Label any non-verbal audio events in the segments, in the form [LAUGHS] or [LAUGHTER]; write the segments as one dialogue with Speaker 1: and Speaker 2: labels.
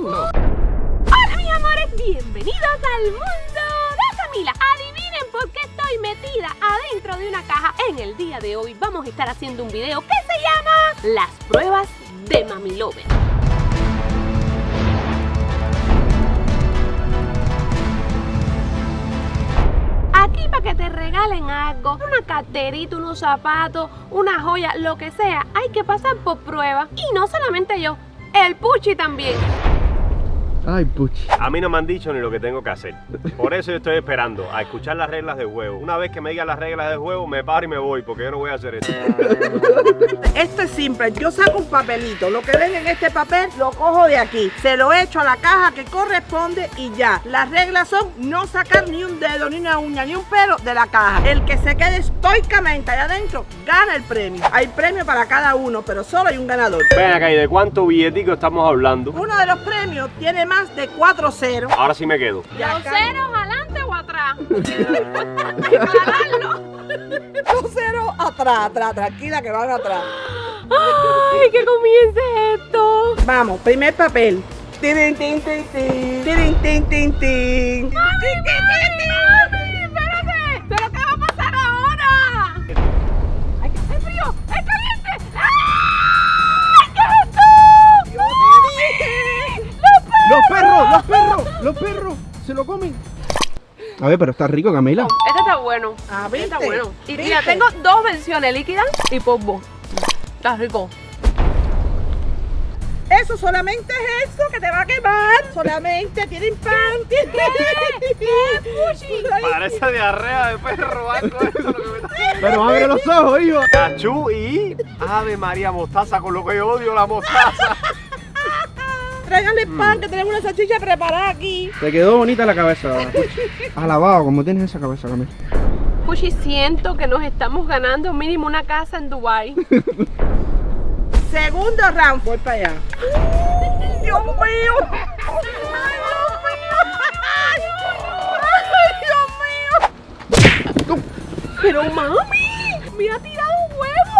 Speaker 1: Hola mis amores, bienvenidos al mundo de Camila. Adivinen por qué estoy metida adentro de una caja. En el día de hoy vamos a estar haciendo un video que se llama Las pruebas de Mami Lover. Aquí para que te regalen algo, una carterita, unos zapatos, una joya, lo que sea, hay que pasar por prueba. Y no solamente yo, el Puchi también.
Speaker 2: Ay, puchi.
Speaker 3: A mí no me han dicho ni lo que tengo que hacer. Por eso yo estoy esperando a escuchar las reglas del juego. Una vez que me digan las reglas del juego, me paro y me voy, porque yo no voy a hacer esto. [LAUGHS]
Speaker 4: Esto es simple, yo saco un papelito, lo que ven en este papel lo cojo de aquí, se lo echo a la caja que corresponde y ya. Las reglas son no sacar ni un dedo, ni una uña, ni un pelo de la caja. El que se quede estoicamente allá adentro gana el premio. Hay premio para cada uno, pero solo hay un ganador.
Speaker 3: Ven acá, ¿y de cuánto billetico estamos hablando?
Speaker 4: Uno de los premios tiene más de 4 ceros.
Speaker 3: Ahora sí me quedo.
Speaker 1: ¿Los ceros adelante o atrás? [LAUGHS]
Speaker 4: Dos ceros atrás, atrás, tranquila que van atrás.
Speaker 1: Ay, que comience esto.
Speaker 4: Vamos, primer papel. Tirin, tin, tin, tin. Tirin, tin, tin, tin.
Speaker 1: ¡Mami,
Speaker 2: ¡Los perros! ¡Los perros! ¡Los perros! ¡Se lo comen! A ver, pero está rico, Camila.
Speaker 1: Este está bueno.
Speaker 4: Ah,
Speaker 1: Este está bueno. Y
Speaker 4: ¿Viste?
Speaker 1: mira, tengo dos versiones, líquida y polvo. Está rico.
Speaker 4: Eso solamente es eso que te va a quemar. Solamente tienen pan. Tienen [LAUGHS]
Speaker 3: Parece diarrea de perro, algo eso lo que me.
Speaker 2: Pero abre los ojos, hijo.
Speaker 3: Cachú y Ave María Mostaza, con lo que yo odio la mostaza.
Speaker 4: Tráiganle pan que tenemos una salchicha preparada aquí.
Speaker 2: Te quedó bonita la cabeza. [LAUGHS] Alabado, como tienes esa cabeza, Camila.
Speaker 1: Puchi, siento que nos estamos ganando mínimo una casa en Dubai. [LAUGHS]
Speaker 4: Segundo round, voy para allá. Dios mío. Ay, Dios mío. Ay, Dios mío.
Speaker 1: Pero mami, me ha tirado un huevo.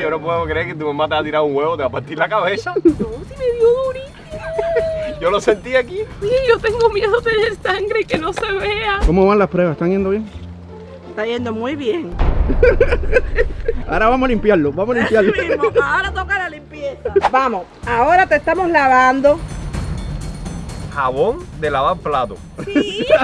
Speaker 3: Yo no puedo creer que tu mamá te ha tirado un huevo, te va a partir la cabeza.
Speaker 1: No, si me dio durísimo.
Speaker 3: Yo lo sentí aquí.
Speaker 1: Sí, yo tengo miedo de tener sangre y que no se vea.
Speaker 2: ¿Cómo van las pruebas? ¿Están yendo bien?
Speaker 4: Está yendo muy bien. [LAUGHS]
Speaker 2: Ahora vamos a limpiarlo, vamos a limpiarlo.
Speaker 4: Mismo, ahora toca la limpieza. Vamos, ahora te estamos lavando.
Speaker 3: Jabón de lavar plato.
Speaker 4: Sí. [LAUGHS]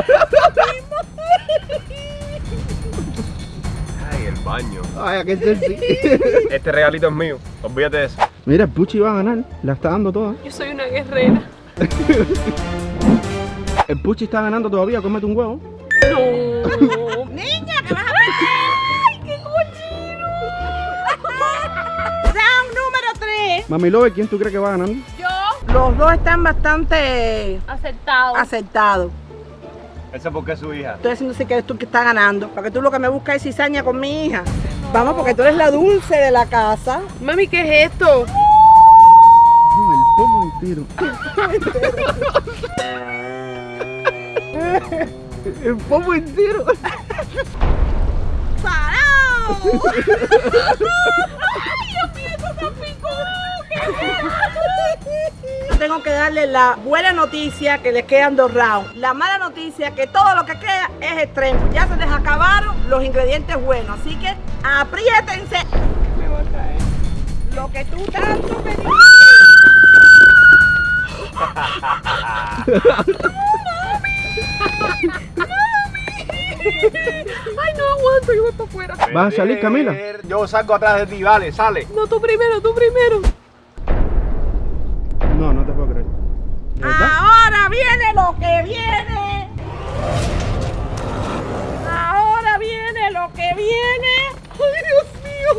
Speaker 3: Baño.
Speaker 2: Ay. [LAUGHS]
Speaker 3: Este regalito es mío. Olvídate de eso.
Speaker 2: Mira, el Puchi va a ganar. La está dando toda.
Speaker 1: Yo soy una guerrera. [LAUGHS]
Speaker 2: El Puchi está ganando todavía. Cómete un huevo.
Speaker 1: No. [LAUGHS]
Speaker 4: Niña, que vas a perder. ¡Ay, qué cochino! Round número 3.
Speaker 2: Mami Lover, ¿quién tú crees que va ganando?
Speaker 1: Yo,
Speaker 4: Los dos están bastante
Speaker 1: acertado.
Speaker 4: acertados.
Speaker 3: Ese porque es su hija.
Speaker 4: Estoy haciendo así que eres tú que estás ganando. Porque tú lo que me buscas es cizaña con mi hija. Vamos, porque tú eres la dulce de la casa.
Speaker 1: Mami, ¿qué es esto?
Speaker 2: No, el pomo entero. el pomo entero.
Speaker 4: Tengo que darle la buena noticia que les quedan dos rounds. La mala noticia que todo lo que queda es extremo. Ya se les acabaron los ingredientes buenos. Así que apriétense. Me voy a caer. Lo que tú tanto me dijiste. [LAUGHS]
Speaker 1: Ay, no aguanto, yo voy para afuera.
Speaker 2: ¿Vas a salir, Camila?
Speaker 3: Yo salgo atrás de ti, vale, sale.
Speaker 1: No, tú primero, tú primero.
Speaker 2: No, no te puedo creer.
Speaker 4: Ahora viene lo que viene. Ahora viene lo que viene. Ay, Dios mío.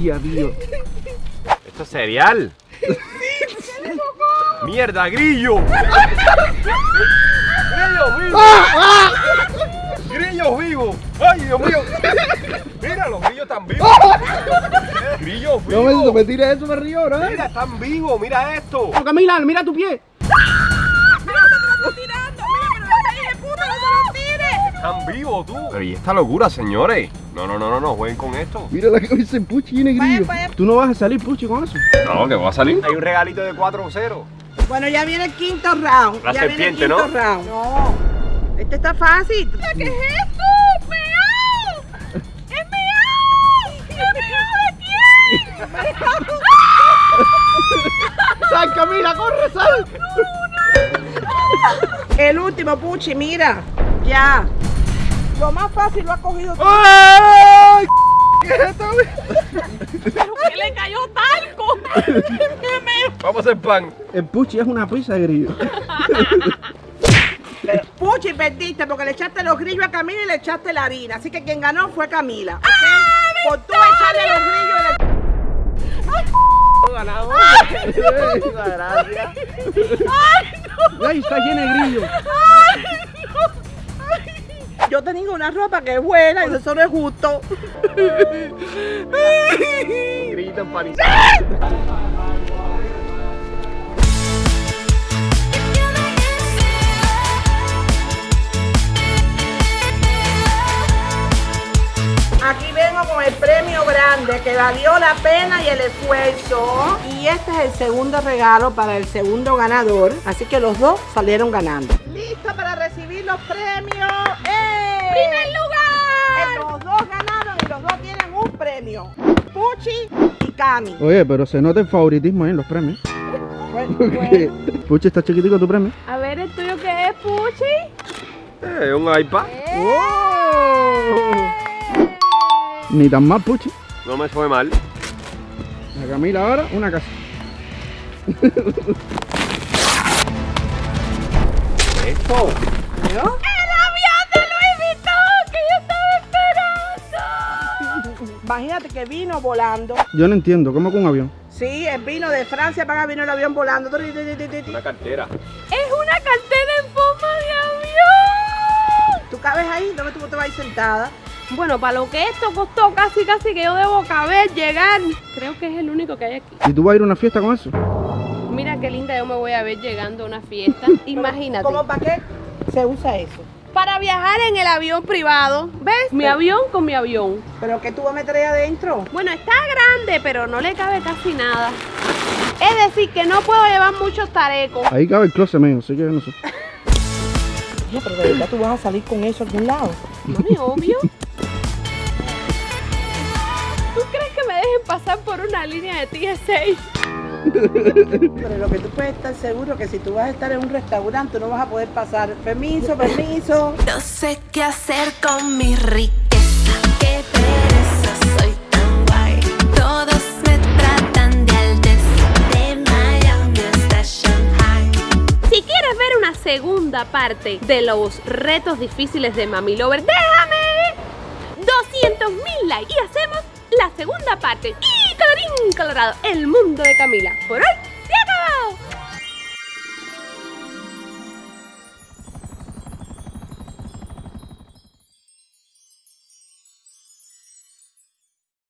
Speaker 2: Y adiós.
Speaker 3: Esto es cereal. ¡Mierda, grillo! [LAUGHS] ¡Grillos vivos! [LAUGHS] ¡Grillos vivos! ¡Ay, Dios mío! Mira, los grillos están vivos. ¡Grillos
Speaker 2: No me, no
Speaker 3: vivos!
Speaker 2: me tires eso, me río, ¿no?
Speaker 3: Mira, están vivos, mira esto.
Speaker 2: Oh, Camila, mira tu pie.
Speaker 3: Están vivos, tú. Pero ¿y esta locura, señores? No, no, no, no, no, jueguen con esto.
Speaker 2: Mira la que dice Puchi tiene grillo. Tú no vas a salir, Puchi, con eso.
Speaker 3: No, que va a salir. Hay un regalito de 4-0.
Speaker 4: Bueno, ya viene el quinto round.
Speaker 3: La
Speaker 4: ya
Speaker 3: serpiente,
Speaker 4: viene el quinto
Speaker 3: ¿no?
Speaker 4: round. No. Este está fácil.
Speaker 1: ¿Qué es esto? ¡Meao! ¡Es meao! ¿Es meao de quién? [LAUGHS]
Speaker 2: ¡Sal, Camila, corre, sal!
Speaker 4: El último, Puchi, mira. Ya. Lo más fácil lo ha cogido tú.
Speaker 2: ¡Ay! ¿Qué es esto? [LAUGHS]
Speaker 1: ¿Pero qué le cayó talco? [LAUGHS]
Speaker 3: Vamos a hacer pan.
Speaker 2: El Puchi es una pizza de grillo. [LAUGHS]
Speaker 4: Puchi, perdiste porque le echaste los grillos a Camila y le echaste la harina. Así que quien ganó fue Camila. ¿ok? Por tú echarle los grillos y le-
Speaker 2: ¡Ay, [LAUGHS] está llena de grillo!
Speaker 4: Yo tenía una ropa que es buena y eso no es justo.
Speaker 3: Grita empanizado.
Speaker 4: Grande que valió la pena y el esfuerzo. Y este es el segundo regalo para el segundo ganador. Así que los dos salieron ganando. ¿Listo para recibir los premios? ¡Eh!
Speaker 1: ¡Primer
Speaker 4: Eh,
Speaker 1: lugar!
Speaker 4: Los dos ganaron y los dos tienen un premio. Puchi y Cami.
Speaker 2: Oye, pero se nota el favoritismo ahí en los premios.
Speaker 4: Bueno, [LAUGHS]
Speaker 2: Porque Puchi está chiquitico tu premio.
Speaker 1: A ver, ¿el tuyo qué es, Puchi?
Speaker 3: Eh, un iPad.
Speaker 2: Ni tan mal, Puchi.
Speaker 3: No me fue mal.
Speaker 2: A Camila ahora, una casa.
Speaker 3: Esto.
Speaker 1: ¡El avión de Louis Vuitton que yo estaba esperando!
Speaker 4: Imagínate que vino volando.
Speaker 2: Yo no entiendo, ¿cómo con un avión?
Speaker 4: Sí, él vino de Francia para acá, vino el avión volando.
Speaker 3: Una cartera.
Speaker 1: ¡Es una cartera en forma de avión!
Speaker 4: ¿Tú cabes ahí? ¿Dónde tú te vas a ir sentada?
Speaker 1: Bueno, para lo que esto costó casi casi que yo debo caber, llegar. Creo que es el único que hay aquí.
Speaker 2: ¿Y tú vas a ir a una fiesta con eso?
Speaker 1: Mira qué linda yo me voy a ver llegando a una fiesta. [LAUGHS] Imagínate.
Speaker 4: ¿Cómo para qué se usa eso?
Speaker 1: Para viajar en el avión privado. ¿Ves? Mi avión con mi avión.
Speaker 4: ¿Pero qué tú vas a meter ahí adentro?
Speaker 1: Bueno, está grande, pero no le cabe casi nada. Es decir, que no puedo llevar muchos tarecos.
Speaker 2: Ahí cabe el closet mío, así que no sé. [LAUGHS]
Speaker 4: No, pero de verdad tú vas a salir con eso a algún lado. [LAUGHS]
Speaker 1: Mami, obvio. Por una línea de TSA?
Speaker 4: Pero lo que tú puedes estar seguro que si tú vas a estar en un restaurante no vas a poder pasar. Permiso, permiso.
Speaker 5: No sé qué hacer con mi riqueza. Qué pereza, soy tan guay. Todos me tratan de alteza. De Miami hasta Shanghai.
Speaker 1: Si quieres ver una segunda parte de los retos difíciles de Mami Lover, déjame 200 mil likes y hacemos la segunda parte. Y colorín colorado, el mundo de Camila. Por hoy